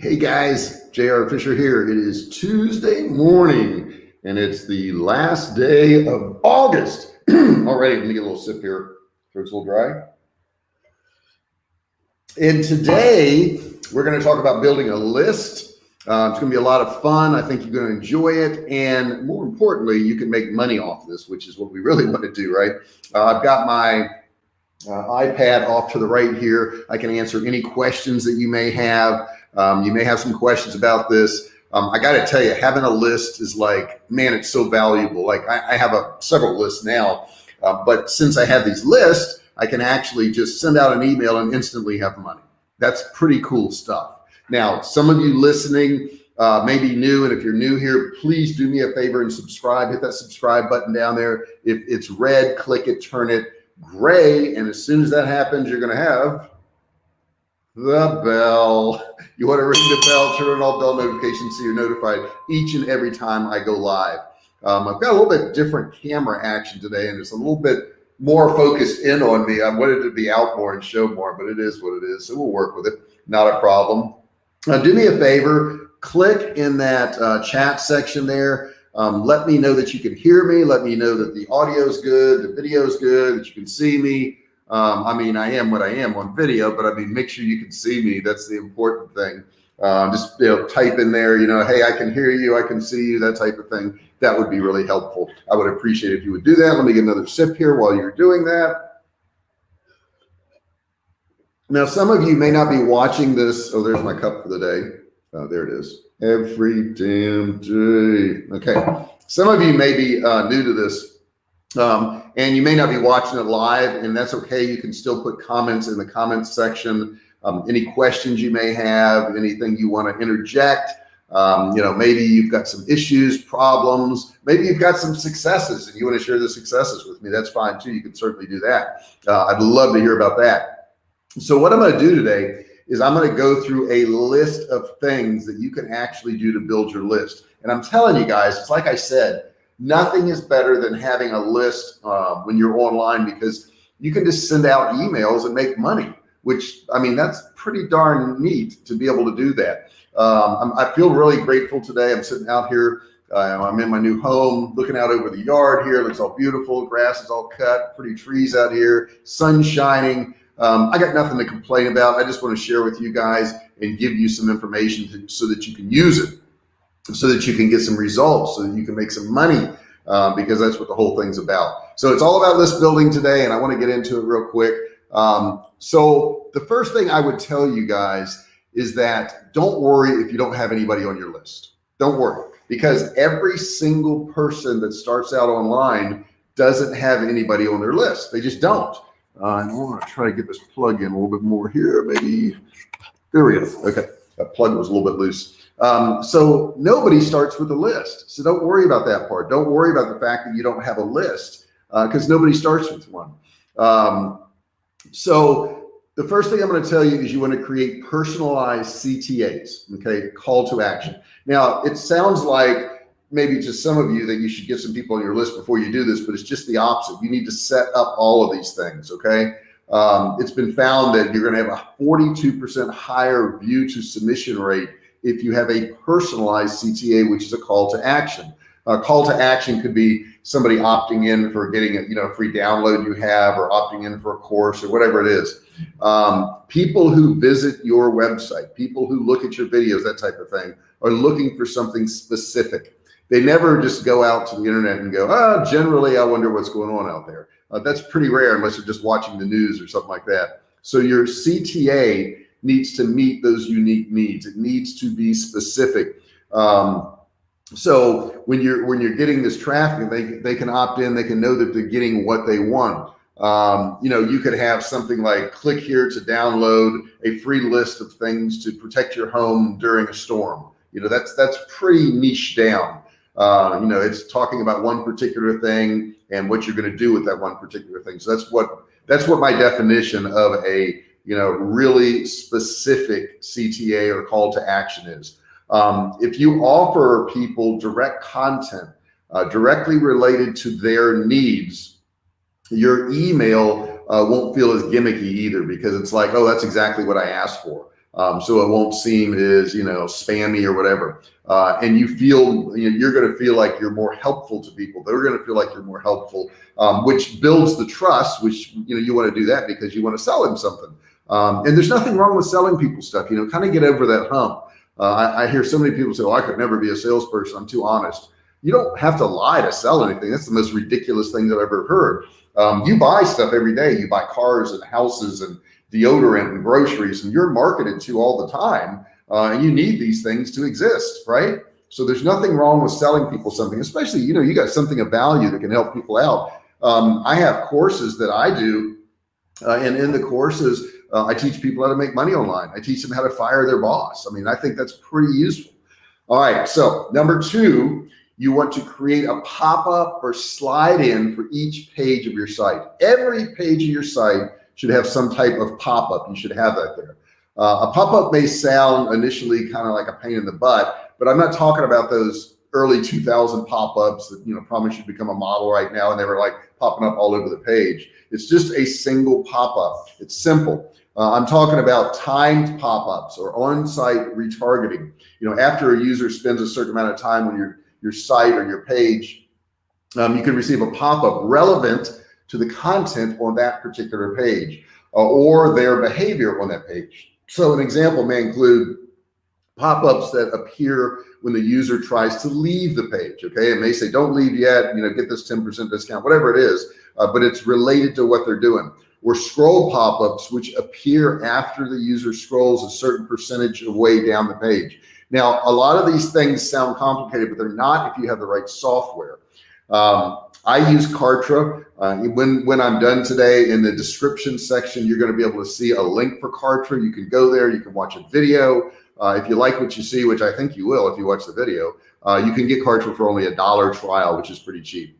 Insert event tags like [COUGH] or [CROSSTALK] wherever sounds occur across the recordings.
Hey guys, JR Fisher here. It is Tuesday morning and it's the last day of August. [CLEARS THROAT] Already, let me get a little sip here. Throat's a little dry. And today we're going to talk about building a list. Uh, it's going to be a lot of fun. I think you're going to enjoy it. And more importantly, you can make money off this, which is what we really [LAUGHS] want to do, right? Uh, I've got my uh, iPad off to the right here. I can answer any questions that you may have. Um, you may have some questions about this. Um, I got to tell you, having a list is like, man, it's so valuable. Like I, I have a several lists now, uh, but since I have these lists, I can actually just send out an email and instantly have money. That's pretty cool stuff. Now, some of you listening uh, may be new, and if you're new here, please do me a favor and subscribe. Hit that subscribe button down there. If it's red, click it, turn it gray, and as soon as that happens, you're going to have the bell. You want to ring the bell, turn on all bell notifications so you're notified each and every time I go live. Um, I've got a little bit different camera action today and it's a little bit more focused in on me. I wanted to be out more and show more, but it is what it is. So we'll work with it. Not a problem. Uh, do me a favor, click in that uh, chat section there. Um, let me know that you can hear me. Let me know that the audio is good, the video is good, that you can see me. Um, I mean, I am what I am on video, but I mean, make sure you can see me. That's the important thing. Uh, just you know, type in there, you know, hey, I can hear you, I can see you, that type of thing. That would be really helpful. I would appreciate if you would do that. Let me get another sip here while you're doing that. Now, some of you may not be watching this. Oh, there's my cup for the day. Uh, there it is. Every damn day. Okay. Some of you may be uh, new to this. Um, and you may not be watching it live and that's okay. You can still put comments in the comments section. Um, any questions you may have, anything you want to interject. Um, you know, maybe you've got some issues, problems, maybe you've got some successes and you want to share the successes with me. That's fine too. You can certainly do that. Uh, I'd love to hear about that. So what I'm going to do today is I'm going to go through a list of things that you can actually do to build your list. And I'm telling you guys, it's like I said, nothing is better than having a list uh, when you're online because you can just send out emails and make money which I mean that's pretty darn neat to be able to do that. Um, i feel really grateful today. I'm sitting out here uh, I'm in my new home looking out over the yard here. It looks all beautiful. Grass is all cut. Pretty trees out here. Sun shining. Um, I got nothing to complain about. I just want to share with you guys and give you some information to, so that you can use it so that you can get some results, so that you can make some money, uh, because that's what the whole thing's about. So it's all about list building today, and I want to get into it real quick. Um, so the first thing I would tell you guys is that don't worry if you don't have anybody on your list. Don't worry, because every single person that starts out online doesn't have anybody on their list. They just don't. Uh, I want to try to get this plug in a little bit more here. Maybe there we go. Okay, that plug was a little bit loose. Um, so nobody starts with a list. So don't worry about that part. Don't worry about the fact that you don't have a list because uh, nobody starts with one. Um, so the first thing I'm going to tell you is you want to create personalized CTAs, okay, call to action. Now it sounds like maybe to some of you that you should get some people on your list before you do this, but it's just the opposite. You need to set up all of these things, okay? Um, it's been found that you're going to have a 42% higher view to submission rate if you have a personalized CTA, which is a call to action. A call to action could be somebody opting in for getting a you know free download you have or opting in for a course or whatever it is. Um, people who visit your website, people who look at your videos, that type of thing, are looking for something specific. They never just go out to the internet and go, ah, oh, generally, I wonder what's going on out there. Uh, that's pretty rare unless you're just watching the news or something like that. So your CTA needs to meet those unique needs. It needs to be specific. Um, so when you're when you're getting this traffic, they they can opt in. They can know that they're getting what they want. Um, you know, you could have something like click here to download a free list of things to protect your home during a storm. You know, that's that's pretty niche down. Uh, you know, it's talking about one particular thing and what you're going to do with that one particular thing. So that's what that's what my definition of a you know, really specific CTA or call to action is. Um, if you offer people direct content uh, directly related to their needs, your email uh, won't feel as gimmicky either because it's like, oh, that's exactly what I asked for. Um, so it won't seem as, you know, spammy or whatever. Uh, and you feel, you know, you're going to feel like you're more helpful to people. They're going to feel like you're more helpful, um, which builds the trust, which, you know, you want to do that because you want to sell them something. Um, and there's nothing wrong with selling people stuff, you know, kind of get over that hump. Uh, I, I, hear so many people say, oh, I could never be a salesperson. I'm too honest. You don't have to lie to sell anything. That's the most ridiculous thing that I've ever heard. Um, you buy stuff every day. You buy cars and houses and deodorant and groceries, and you're marketed to all the time. Uh, and you need these things to exist, right? So there's nothing wrong with selling people something, especially, you know, you got something of value that can help people out. Um, I have courses that I do, uh, and in the courses, uh, I teach people how to make money online. I teach them how to fire their boss. I mean, I think that's pretty useful. All right. So number two, you want to create a pop-up or slide in for each page of your site. Every page of your site should have some type of pop-up. You should have that there. Uh, a pop-up may sound initially kind of like a pain in the butt, but I'm not talking about those early 2000 pop-ups that, you know, probably should become a model right now. And they were like popping up all over the page. It's just a single pop-up. It's simple. Uh, I'm talking about timed pop-ups or on-site retargeting. You know, after a user spends a certain amount of time on your, your site or your page, um, you can receive a pop-up relevant to the content on that particular page uh, or their behavior on that page. So an example may include pop-ups that appear when the user tries to leave the page. Okay. It may say, don't leave yet, you know, get this 10% discount, whatever it is, uh, but it's related to what they're doing or scroll pop-ups, which appear after the user scrolls a certain percentage of way down the page. Now, a lot of these things sound complicated, but they're not if you have the right software. Um, I use Kartra. Uh, when, when I'm done today in the description section, you're going to be able to see a link for Kartra. You can go there, you can watch a video. Uh, if you like what you see, which I think you will if you watch the video, uh, you can get Kartra for only a dollar trial, which is pretty cheap.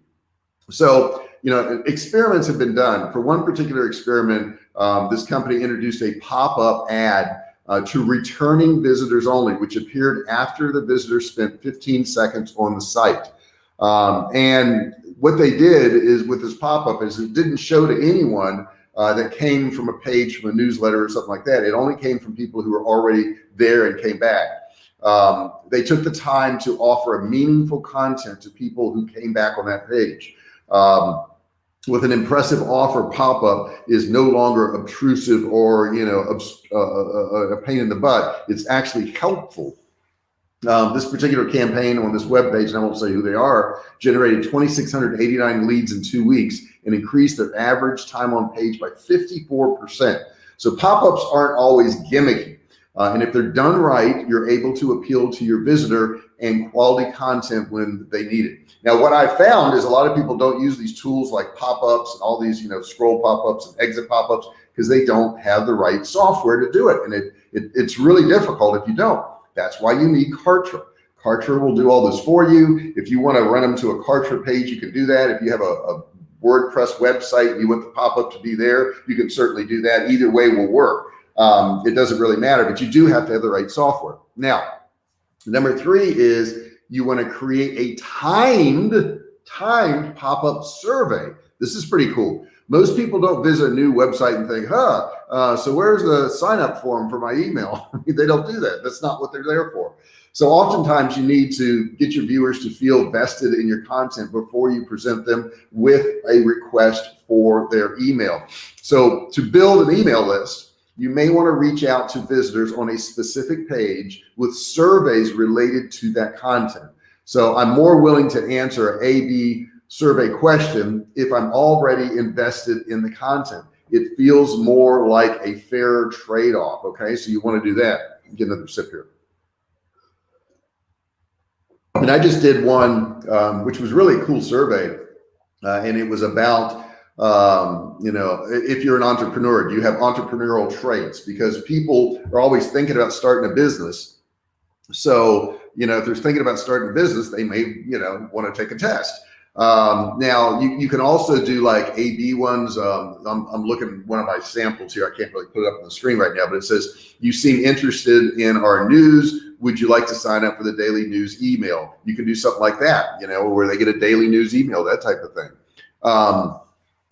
So, you know, experiments have been done. For one particular experiment, um, this company introduced a pop-up ad uh, to returning visitors only, which appeared after the visitor spent 15 seconds on the site. Um, and what they did is with this pop-up is it didn't show to anyone uh, that came from a page from a newsletter or something like that. It only came from people who were already there and came back. Um, they took the time to offer a meaningful content to people who came back on that page. Um, with an impressive offer pop-up is no longer obtrusive or you know uh, uh, a pain in the butt. It's actually helpful um, this particular campaign on this web page, and I won't say who they are, generated 2,689 leads in two weeks and increased their average time on page by 54%. So pop-ups aren't always gimmicky. Uh, and if they're done right, you're able to appeal to your visitor and quality content when they need it. Now, what I found is a lot of people don't use these tools like pop-ups and all these, you know, scroll pop-ups and exit pop-ups because they don't have the right software to do it. And it, it it's really difficult if you don't. That's why you need Kartra. Kartra will do all this for you. If you want to run them to a Kartra page, you can do that. If you have a, a WordPress website and you want the pop-up to be there, you can certainly do that. Either way will work. Um, it doesn't really matter, but you do have to have the right software. Now, number three is you want to create a timed, timed pop-up survey. This is pretty cool. Most people don't visit a new website and think, huh, uh, so where's the sign up form for my email? [LAUGHS] they don't do that. That's not what they're there for. So oftentimes you need to get your viewers to feel vested in your content before you present them with a request for their email. So to build an email list, you may want to reach out to visitors on a specific page with surveys related to that content. So I'm more willing to answer A, B, survey question if I'm already invested in the content. It feels more like a fair trade-off. Okay, so you want to do that. Get another sip here. And I just did one, um, which was really a cool survey, uh, and it was about um, you know, if you're an entrepreneur, do you have entrepreneurial traits? Because people are always thinking about starting a business. So, you know, if they're thinking about starting a business, they may, you know, want to take a test. Um, now you, you can also do like AB ones. Um, I'm, I'm looking one of my samples here. I can't really put it up on the screen right now, but it says, you seem interested in our news. Would you like to sign up for the daily news email? You can do something like that, you know, where they get a daily news email, that type of thing. Um,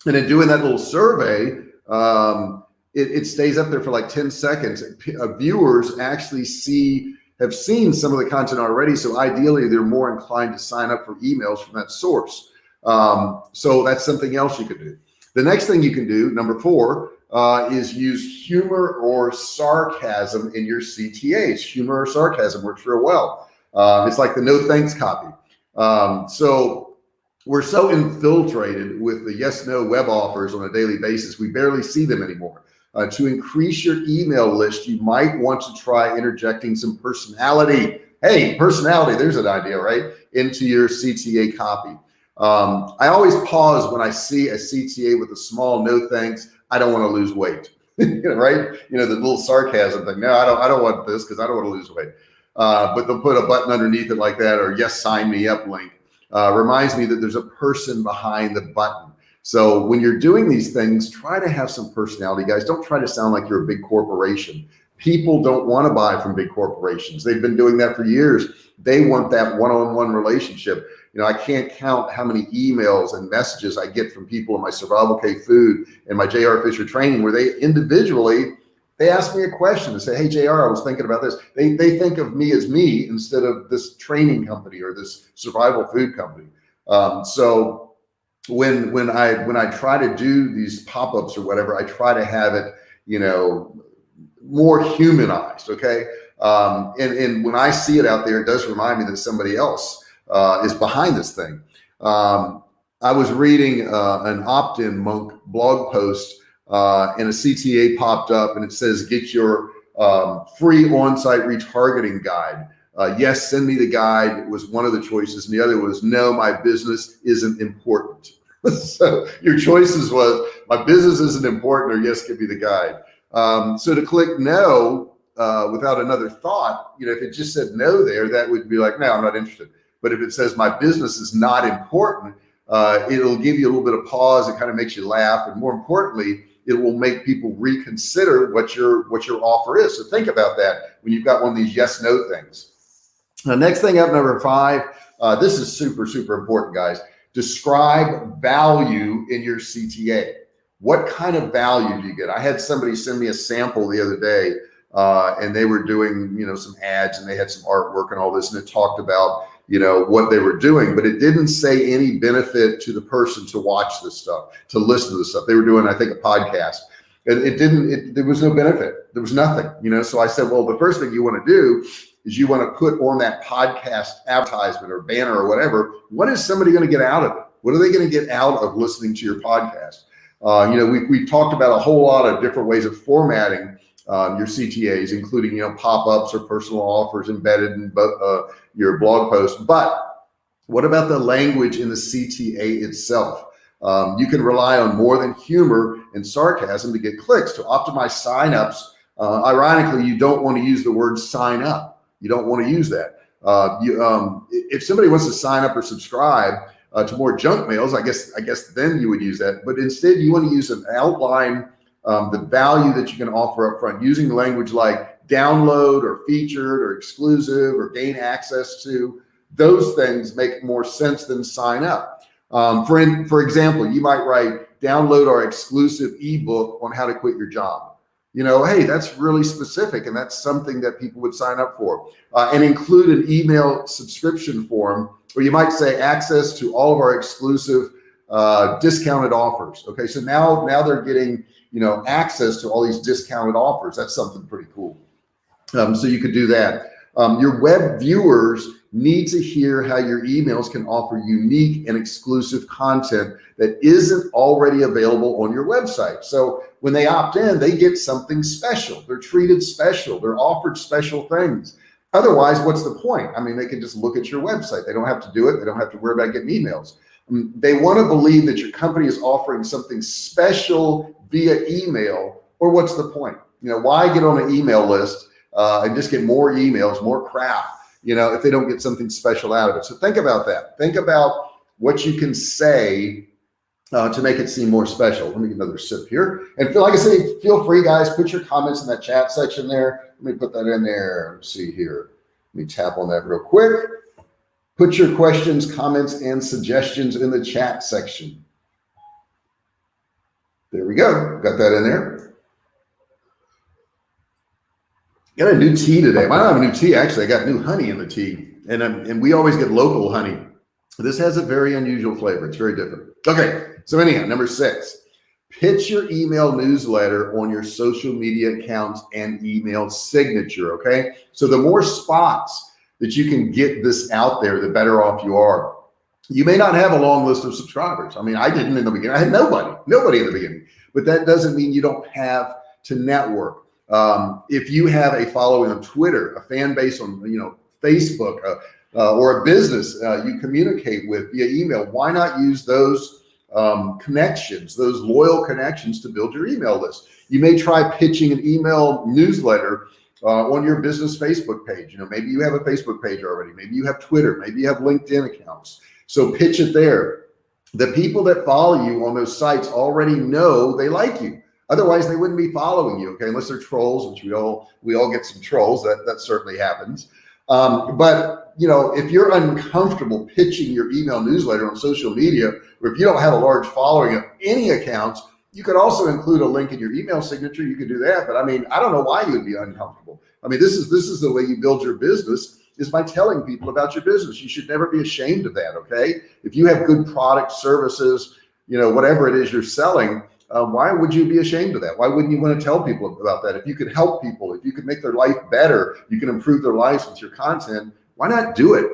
and in doing that little survey, um, it, it stays up there for like 10 seconds. Uh, viewers actually see, have seen some of the content already. So ideally they're more inclined to sign up for emails from that source. Um, so that's something else you could do. The next thing you can do, number four, uh, is use humor or sarcasm in your CTAs. Humor or sarcasm works real well. Uh, it's like the no thanks copy. Um, so we're so infiltrated with the yes, no web offers on a daily basis. We barely see them anymore. Uh, to increase your email list, you might want to try interjecting some personality. Hey, personality, there's an idea, right? Into your CTA copy. Um, I always pause when I see a CTA with a small no thanks. I don't want to lose weight, [LAUGHS] right? You know, the little sarcasm thing. No, I don't, I don't want this because I don't want to lose weight. Uh, but they'll put a button underneath it like that or yes, sign me up link. Uh, reminds me that there's a person behind the button. So when you're doing these things, try to have some personality, guys. Don't try to sound like you're a big corporation. People don't want to buy from big corporations. They've been doing that for years. They want that one-on-one -on -one relationship. You know, I can't count how many emails and messages I get from people in my survival K food and my JR Fisher training where they individually, they ask me a question and say, Hey, JR, I was thinking about this. They, they think of me as me instead of this training company or this survival food company. Um, so when, when I, when I try to do these pop-ups or whatever, I try to have it, you know, more humanized. Okay. Um, and, and when I see it out there, it does remind me that somebody else uh, is behind this thing. Um, I was reading uh, an opt-in monk blog post uh, and a CTA popped up and it says, get your um, free on-site retargeting guide. Uh, yes, send me the guide was one of the choices. And the other was, no, my business isn't important. [LAUGHS] so your choices was my business isn't important or yes, give me the guide. Um, so to click no uh, without another thought, you know, if it just said no there, that would be like, no, I'm not interested. But if it says my business is not important, uh, it'll give you a little bit of pause. It kind of makes you laugh. And more importantly, it will make people reconsider what your, what your offer is. So think about that when you've got one of these yes, no things. The next thing up, number five, uh, this is super, super important, guys. Describe value in your CTA. What kind of value do you get? I had somebody send me a sample the other day uh, and they were doing, you know, some ads and they had some artwork and all this. And it talked about you know, what they were doing, but it didn't say any benefit to the person to watch this stuff, to listen to this stuff. They were doing, I think, a podcast. And it didn't, it, there was no benefit. There was nothing, you know? So I said, well, the first thing you want to do is you want to put on that podcast advertisement or banner or whatever. What is somebody going to get out of it? What are they going to get out of listening to your podcast? Uh, you know, we, we talked about a whole lot of different ways of formatting um, your CTAs, including, you know, pop-ups or personal offers embedded in uh, your blog post. But what about the language in the CTA itself? Um, you can rely on more than humor and sarcasm to get clicks to optimize signups. Uh, ironically, you don't want to use the word sign up. You don't want to use that. Uh, you, um, if somebody wants to sign up or subscribe uh, to more junk mails, I guess, I guess then you would use that. But instead you want to use an outline um, the value that you can offer up front using language like download or featured or exclusive or gain access to those things make more sense than sign up. Um, for, in, for example, you might write download our exclusive ebook on how to quit your job. You know, hey, that's really specific and that's something that people would sign up for uh, and include an email subscription form or you might say access to all of our exclusive uh, discounted offers. Okay, so now now they're getting you know, access to all these discounted offers. That's something pretty cool. Um, so you could do that. Um, your web viewers need to hear how your emails can offer unique and exclusive content that isn't already available on your website. So when they opt in, they get something special. They're treated special. They're offered special things. Otherwise, what's the point? I mean, they can just look at your website. They don't have to do it. They don't have to worry about getting emails. They want to believe that your company is offering something special via email or what's the point? You know, why get on an email list uh, and just get more emails, more crap, you know, if they don't get something special out of it. So think about that. Think about what you can say uh, to make it seem more special. Let me get another sip here. And feel, like I say, feel free guys, put your comments in that chat section there. Let me put that in there. Let's see here. Let me tap on that real quick. Put your questions, comments, and suggestions in the chat section. There we go. Got that in there. Got a new tea today. Well, I don't have a new tea. Actually, I got new honey in the tea, and um, and we always get local honey. This has a very unusual flavor. It's very different. Okay, so anyhow, number six, pitch your email newsletter on your social media accounts and email signature. Okay, so the more spots that you can get this out there, the better off you are. You may not have a long list of subscribers. I mean, I didn't in the beginning. I had nobody, nobody in the beginning, but that doesn't mean you don't have to network. Um, if you have a following on Twitter, a fan base on, you know, Facebook, uh, uh, or a business uh, you communicate with via email, why not use those um, connections, those loyal connections to build your email list? You may try pitching an email newsletter uh, on your business Facebook page. You know, maybe you have a Facebook page already. Maybe you have Twitter. Maybe you have LinkedIn accounts. So pitch it there. The people that follow you on those sites already know they like you. Otherwise, they wouldn't be following you. Okay, unless they're trolls, which we all we all get some trolls. That that certainly happens. Um, but you know, if you're uncomfortable pitching your email newsletter on social media, or if you don't have a large following of any accounts, you could also include a link in your email signature. You could do that. But I mean, I don't know why you would be uncomfortable. I mean, this is this is the way you build your business is by telling people about your business. You should never be ashamed of that. Okay. If you have good product, services, you know, whatever it is you're selling, uh, why would you be ashamed of that? Why wouldn't you want to tell people about that? If you could help people, if you could make their life better, you can improve their lives with your content. Why not do it?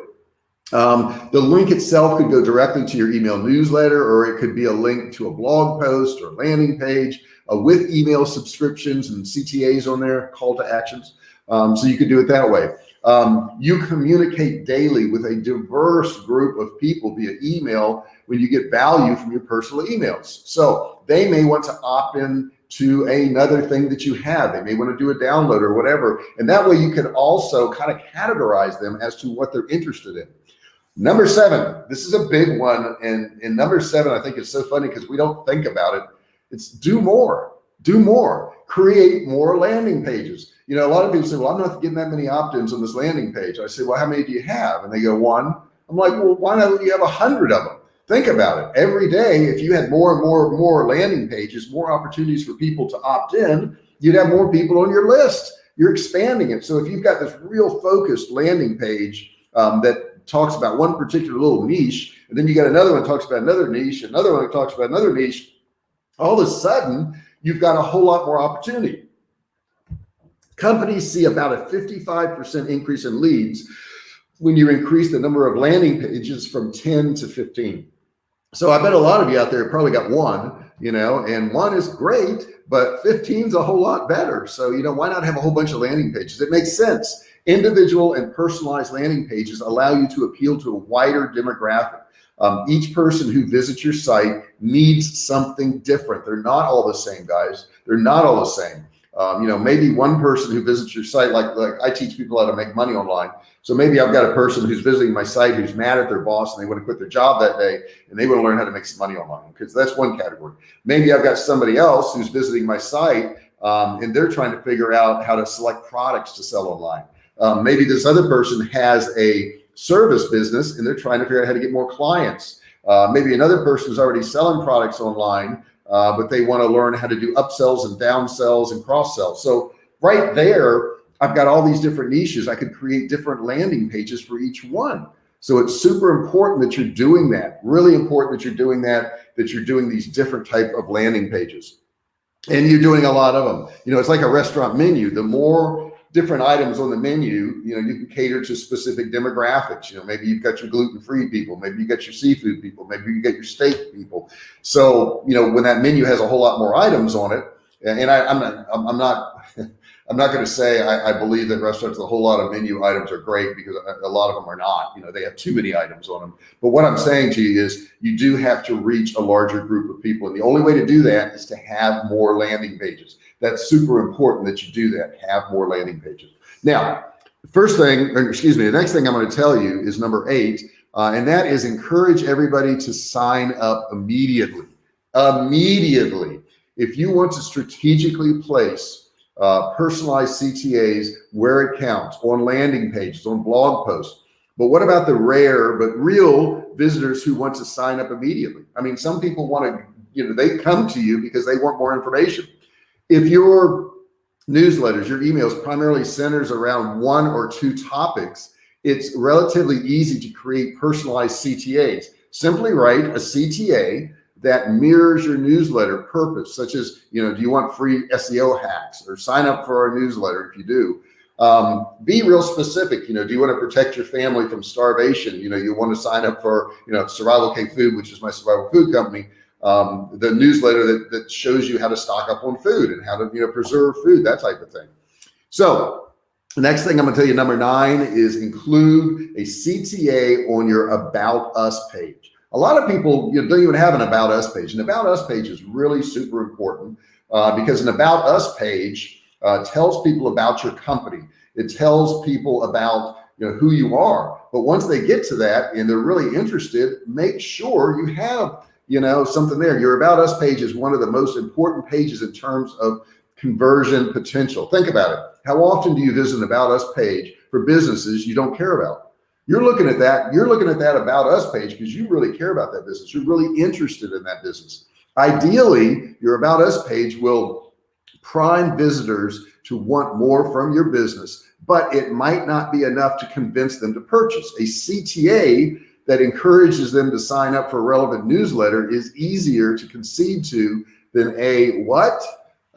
Um, the link itself could go directly to your email newsletter, or it could be a link to a blog post or landing page uh, with email subscriptions and CTAs on there, call to actions. Um, so you could do it that way. Um, you communicate daily with a diverse group of people via email when you get value from your personal emails. So they may want to opt in to another thing that you have. They may want to do a download or whatever. And that way you can also kind of categorize them as to what they're interested in. Number seven, this is a big one. And in number seven, I think it's so funny because we don't think about it. It's do more, do more, create more landing pages. You know, a lot of people say, well, I'm not getting that many opt-ins on this landing page. I say, well, how many do you have? And they go one. I'm like, well, why don't you have a hundred of them? Think about it. Every day, if you had more and more and more landing pages, more opportunities for people to opt in, you'd have more people on your list. You're expanding it. So if you've got this real focused landing page um, that talks about one particular little niche, and then you got another one talks about another niche, another one talks about another niche, all of a sudden you've got a whole lot more opportunity. Companies see about a 55% increase in leads when you increase the number of landing pages from 10 to 15. So I bet a lot of you out there probably got one, you know, and one is great, but 15 is a whole lot better. So, you know, why not have a whole bunch of landing pages? It makes sense. Individual and personalized landing pages allow you to appeal to a wider demographic. Um, each person who visits your site needs something different. They're not all the same guys. They're not all the same. Um, you know, maybe one person who visits your site, like, like I teach people how to make money online. So maybe I've got a person who's visiting my site who's mad at their boss and they want to quit their job that day and they want to learn how to make some money online because that's one category. Maybe I've got somebody else who's visiting my site um, and they're trying to figure out how to select products to sell online. Um, maybe this other person has a service business and they're trying to figure out how to get more clients. Uh, maybe another person is already selling products online uh, but they want to learn how to do upsells and downsells and cross sells. So right there, I've got all these different niches. I could create different landing pages for each one. So it's super important that you're doing that. Really important that you're doing that, that you're doing these different type of landing pages. And you're doing a lot of them. You know, it's like a restaurant menu. The more different items on the menu, you know, you can cater to specific demographics. You know, maybe you've got your gluten-free people, maybe you got your seafood people, maybe you got your steak people. So, you know, when that menu has a whole lot more items on it, and I, I'm not, I'm not, I'm not [LAUGHS] going to say I, I, believe that restaurants with a whole lot of menu items are great because a lot of them are not. You know, they have too many items on them. But what I'm saying to you is you do have to reach a larger group of people. And the only way to do that is to have more landing pages. That's super important that you do that, have more landing pages. Now, first thing, excuse me, the next thing I'm going to tell you is number eight, uh, and that is encourage everybody to sign up immediately. Immediately. If you want to strategically place uh, personalized CTAs where it counts on landing pages, on blog posts. But what about the rare but real visitors who want to sign up immediately? I mean, some people want to, you know, they come to you because they want more information. If you're newsletters, your emails primarily centers around one or two topics, it's relatively easy to create personalized CTAs. Simply write a CTA that mirrors your newsletter purpose, such as, you know, do you want free SEO hacks or sign up for our newsletter if you do. Um, be real specific, you know, do you want to protect your family from starvation? You know, you want to sign up for, you know, Survival K Food, which is my survival food company um, the newsletter that, that shows you how to stock up on food and how to, you know, preserve food, that type of thing. So the next thing I'm gonna tell you, number nine is include a CTA on your about us page. A lot of people you know, don't even have an about us page. An about us page is really super important uh, because an about us page uh, tells people about your company. It tells people about you know who you are. But once they get to that and they're really interested, make sure you have you know, something there. Your about us page is one of the most important pages in terms of conversion potential. Think about it. How often do you visit an about us page for businesses you don't care about? You're looking at that. You're looking at that about us page because you really care about that business. You're really interested in that business. Ideally, your about us page will prime visitors to want more from your business, but it might not be enough to convince them to purchase. A CTA that encourages them to sign up for a relevant newsletter is easier to concede to than a what?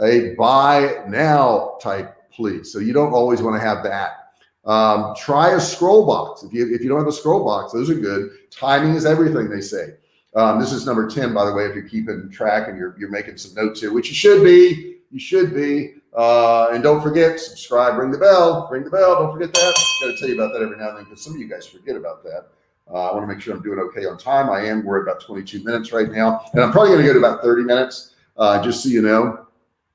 A buy now type plea. So you don't always want to have that. Um, try a scroll box. If you, if you don't have a scroll box, those are good. Timing is everything they say. Um, this is number 10, by the way, if you're keeping track and you're, you're making some notes here, which you should be, you should be. Uh, and don't forget, subscribe, ring the bell, ring the bell. Don't forget that. Got to tell you about that every now and then because some of you guys forget about that. Uh, I want to make sure I'm doing okay on time. I am. We're at about 22 minutes right now, and I'm probably going to go to about 30 minutes, uh, just so you know.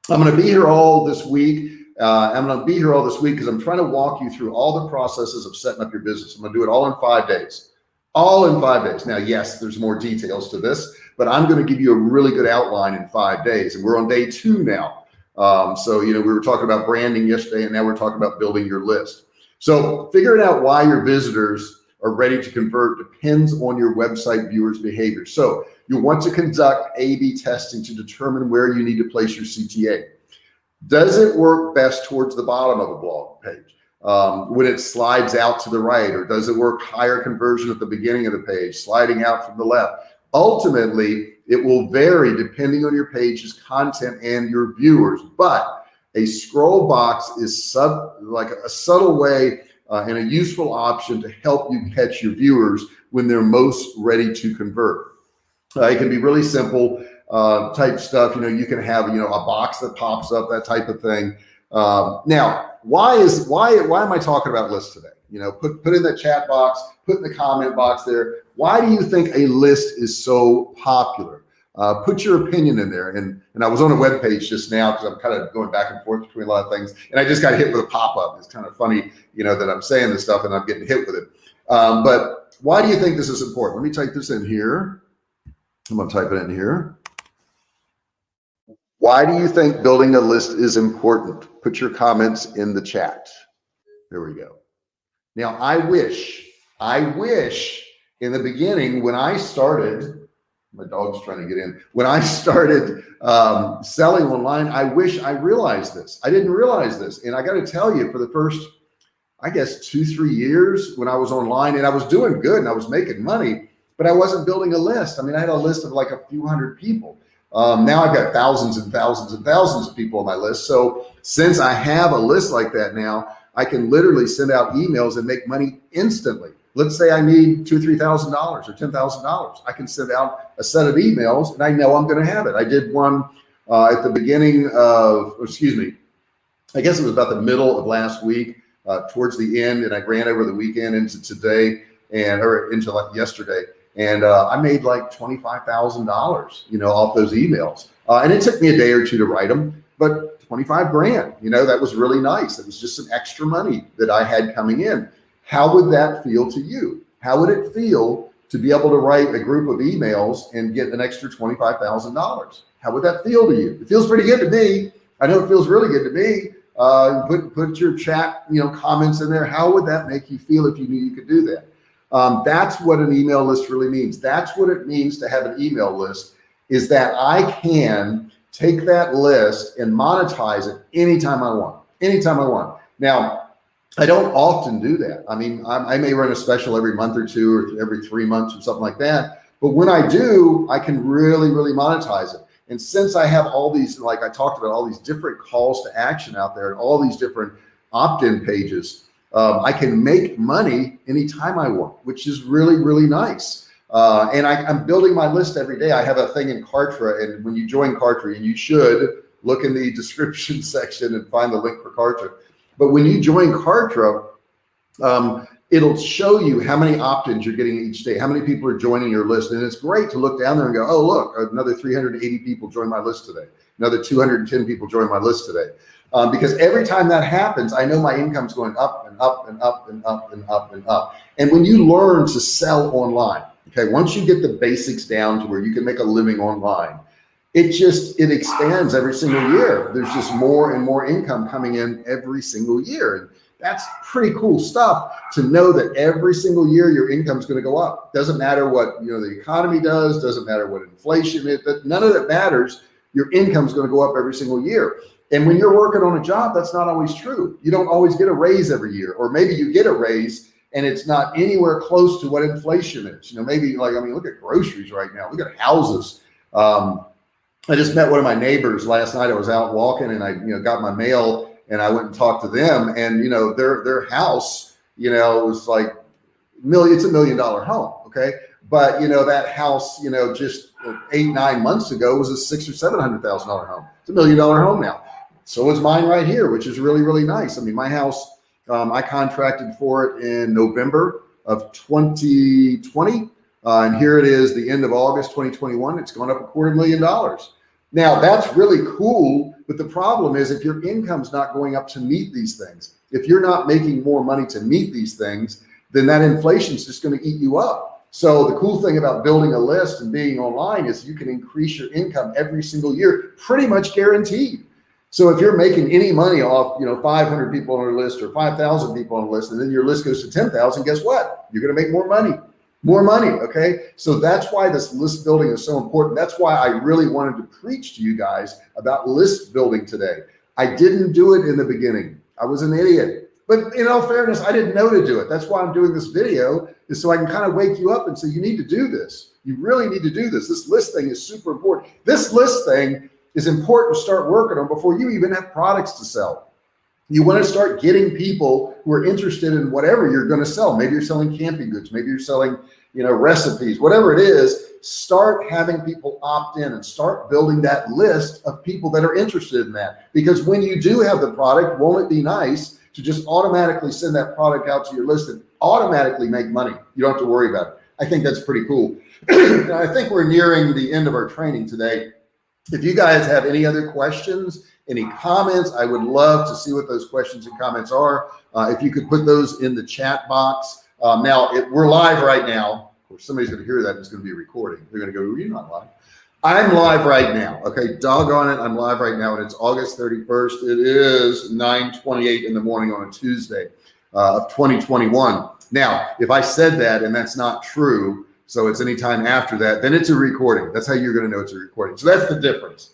I'm going to be here all this week. Uh, I'm going to be here all this week because I'm trying to walk you through all the processes of setting up your business. I'm going to do it all in five days, all in five days. Now, yes, there's more details to this, but I'm going to give you a really good outline in five days. And we're on day two now. Um, so, you know, we were talking about branding yesterday, and now we're talking about building your list. So figuring out why your visitors are ready to convert depends on your website viewers behavior. So you want to conduct A-B testing to determine where you need to place your CTA. Does it work best towards the bottom of a blog page um, when it slides out to the right, or does it work higher conversion at the beginning of the page, sliding out from the left? Ultimately, it will vary depending on your page's content and your viewers, but a scroll box is sub like a subtle way uh, and a useful option to help you catch your viewers when they're most ready to convert. Uh, it can be really simple uh, type stuff. You know, you can have, you know, a box that pops up, that type of thing. Um, now, why is, why, why am I talking about lists today? You know, put, put in the chat box, put in the comment box there. Why do you think a list is so popular? uh, put your opinion in there. And, and I was on a web page just now because I'm kind of going back and forth between a lot of things. And I just got hit with a pop-up. It's kind of funny, you know, that I'm saying this stuff and I'm getting hit with it. Um, but why do you think this is important? Let me type this in here. I'm going to type it in here. Why do you think building a list is important? Put your comments in the chat. There we go. Now, I wish, I wish in the beginning when I started, my dog's trying to get in. When I started um, selling online, I wish I realized this. I didn't realize this. And I got to tell you for the first, I guess two, three years when I was online and I was doing good and I was making money, but I wasn't building a list. I mean, I had a list of like a few hundred people. Um, now I've got thousands and thousands and thousands of people on my list. So since I have a list like that now, I can literally send out emails and make money instantly let's say I need two, three thousand dollars or ten thousand dollars. I can send out a set of emails and I know I'm going to have it. I did one uh, at the beginning of, excuse me, I guess it was about the middle of last week, uh, towards the end, and I ran over the weekend into today and or into like yesterday, and uh, I made like twenty five thousand dollars, you know, off those emails. Uh, and it took me a day or two to write them, but 25 grand, you know, that was really nice. It was just some extra money that I had coming in. How would that feel to you? How would it feel to be able to write a group of emails and get an extra $25,000? How would that feel to you? It feels pretty good to me. I know it feels really good to me. Uh, put, put your chat, you know, comments in there. How would that make you feel if you knew you could do that? Um, that's what an email list really means. That's what it means to have an email list is that I can take that list and monetize it anytime I want, anytime I want. Now, I don't often do that. I mean, I, I may run a special every month or two or every three months or something like that. But when I do, I can really, really monetize it. And since I have all these, like I talked about, all these different calls to action out there and all these different opt-in pages, um, I can make money anytime I want, which is really, really nice. Uh, and I, am building my list every day. I have a thing in Kartra and when you join Kartra and you should look in the [LAUGHS] description section and find the link for Kartra. But when you join Kartra, um, it'll show you how many opt-ins you're getting each day, how many people are joining your list. And it's great to look down there and go, oh, look, another 380 people joined my list today. Another 210 people joined my list today. Um, because every time that happens, I know my income's going up and up and up and up and up and up. And when you learn to sell online, okay, once you get the basics down to where you can make a living online, it just, it expands every single year. There's just more and more income coming in every single year. That's pretty cool stuff to know that every single year your income is going to go up. Doesn't matter what, you know, the economy does, doesn't matter what inflation is, but none of that matters. Your income is going to go up every single year. And when you're working on a job, that's not always true. You don't always get a raise every year, or maybe you get a raise and it's not anywhere close to what inflation is. You know, maybe like, I mean, look at groceries right now, look at houses. Um, I just met one of my neighbors last night. I was out walking and I, you know, got my mail and I went and talked to them and, you know, their, their house, you know, was like million, it's a million dollar home. Okay. But you know, that house, you know, just eight, nine months ago was a six or $700,000 home. It's a million dollar home now. So is mine right here, which is really, really nice. I mean, my house, um, I contracted for it in November of 2020 uh, and here it is, the end of August 2021. It's gone up a quarter million dollars. Now that's really cool. But the problem is if your income's not going up to meet these things, if you're not making more money to meet these things, then that inflation's just going to eat you up. So the cool thing about building a list and being online is you can increase your income every single year, pretty much guaranteed. So if you're making any money off, you know, 500 people on your list or 5,000 people on a list, and then your list goes to 10,000, guess what? You're going to make more money more money. Okay. So that's why this list building is so important. That's why I really wanted to preach to you guys about list building today. I didn't do it in the beginning. I was an idiot, but in all fairness, I didn't know to do it. That's why I'm doing this video is so I can kind of wake you up and say, you need to do this. You really need to do this. This list thing is super important. This list thing is important to start working on before you even have products to sell. You want to start getting people who are interested in whatever you're going to sell. Maybe you're selling camping goods. Maybe you're selling, you know, recipes, whatever it is, start having people opt in and start building that list of people that are interested in that. Because when you do have the product, won't it be nice to just automatically send that product out to your list and automatically make money? You don't have to worry about it. I think that's pretty cool. [CLEARS THROAT] I think we're nearing the end of our training today. If you guys have any other questions, any comments, I would love to see what those questions and comments are. Uh, if you could put those in the chat box. Um, now it, we're live right now. Of course, somebody's going to hear that. It's going to be a recording. They're going to go, you're not live. I'm live right now. Okay. Doggone it. I'm live right now and it's August 31st. It is 928 in the morning on a Tuesday uh, of 2021. Now, if I said that and that's not true, so it's any time after that, then it's a recording. That's how you're going to know it's a recording. So that's the difference.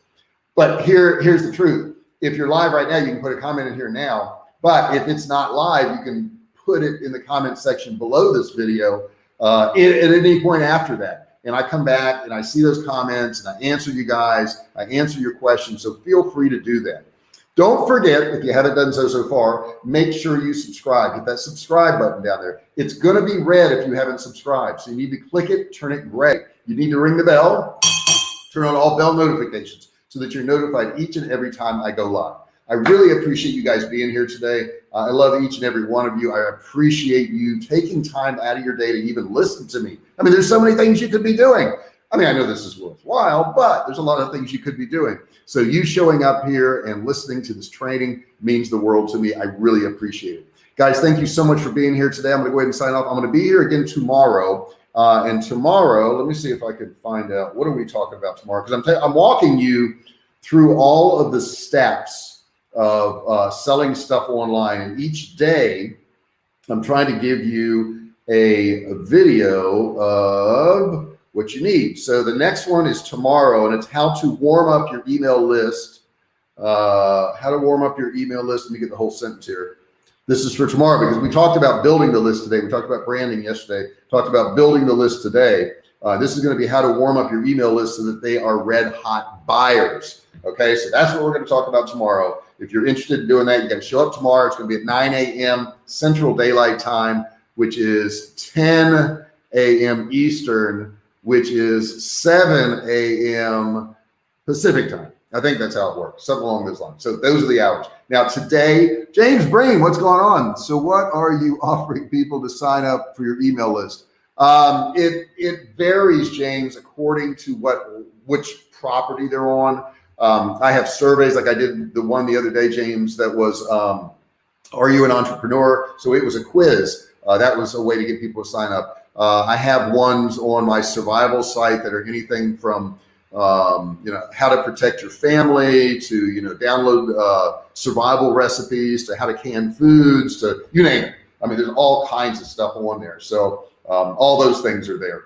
But here, here's the truth. If you're live right now, you can put a comment in here now, but if it's not live, you can put it in the comment section below this video uh, at, at any point after that. And I come back and I see those comments and I answer you guys, I answer your questions. So feel free to do that. Don't forget, if you haven't done so so far, make sure you subscribe. Hit that subscribe button down there. It's going to be red if you haven't subscribed. So you need to click it, turn it gray. You need to ring the bell, turn on all bell notifications so that you're notified each and every time I go live. I really appreciate you guys being here today. Uh, I love each and every one of you. I appreciate you taking time out of your day to even listen to me. I mean, there's so many things you could be doing. I mean, I know this is worthwhile, but there's a lot of things you could be doing. So you showing up here and listening to this training means the world to me. I really appreciate it. Guys, thank you so much for being here today. I'm to go ahead and sign off. I'm going to be here again tomorrow. Uh, and tomorrow, let me see if I can find out what are we talking about tomorrow? Because I'm I'm walking you through all of the steps of uh, selling stuff online, and each day I'm trying to give you a video of what you need. So the next one is tomorrow and it's how to warm up your email list. Uh, how to warm up your email list. Let me get the whole sentence here. This is for tomorrow because we talked about building the list today. We talked about branding yesterday, talked about building the list today. Uh, this is going to be how to warm up your email list so that they are red hot buyers. Okay. So that's what we're going to talk about tomorrow. If you're interested in doing that, you got to show up tomorrow. It's going to be at 9 a.m. Central Daylight Time, which is 10 a.m. Eastern, which is 7 a.m. Pacific time. I think that's how it works, something along those lines. So those are the hours. Now today, James Breen, what's going on? So what are you [LAUGHS] offering people to sign up for your email list? Um, it it varies, James, according to what which property they're on. Um, I have surveys like I did the one the other day, James, that was um, are you an entrepreneur? So it was a quiz. Uh, that was a way to get people to sign up. Uh, I have ones on my survival site that are anything from um, you know, how to protect your family to, you know, download uh, survival recipes to how to can foods to you name it. I mean, there's all kinds of stuff on there. So um, all those things are there.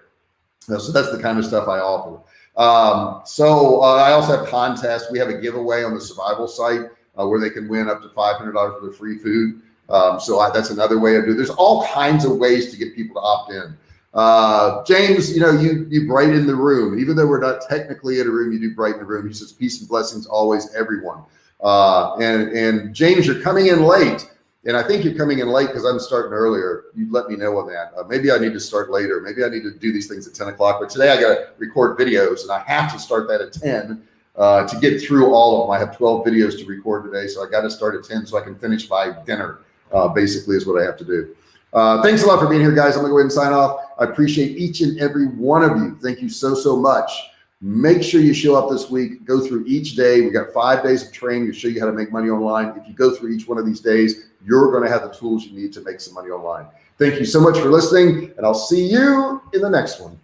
So that's the kind of stuff I offer. Um, so uh, I also have contests. We have a giveaway on the survival site uh, where they can win up to $500 worth of free food. Um, so I, that's another way I do. There's all kinds of ways to get people to opt in. Uh, James, you know, you, you brighten the room, even though we're not technically in a room, you do brighten the room. He says, peace and blessings, always everyone. Uh, and, and James, you're coming in late. And I think you're coming in late because I'm starting earlier. You let me know on that. Uh, maybe I need to start later. Maybe I need to do these things at 10 o'clock, but today I got to record videos and I have to start that at 10 uh, to get through all of them. I have 12 videos to record today. So I got to start at 10 so I can finish by dinner, uh, basically is what I have to do. Uh, thanks a lot for being here, guys. I'm gonna go ahead and sign off. I appreciate each and every one of you. Thank you so, so much. Make sure you show up this week, go through each day. We got five days of training to show you how to make money online. If you go through each one of these days, you're to have the tools you need to make some money online. Thank you so much for listening and I'll see you in the next one.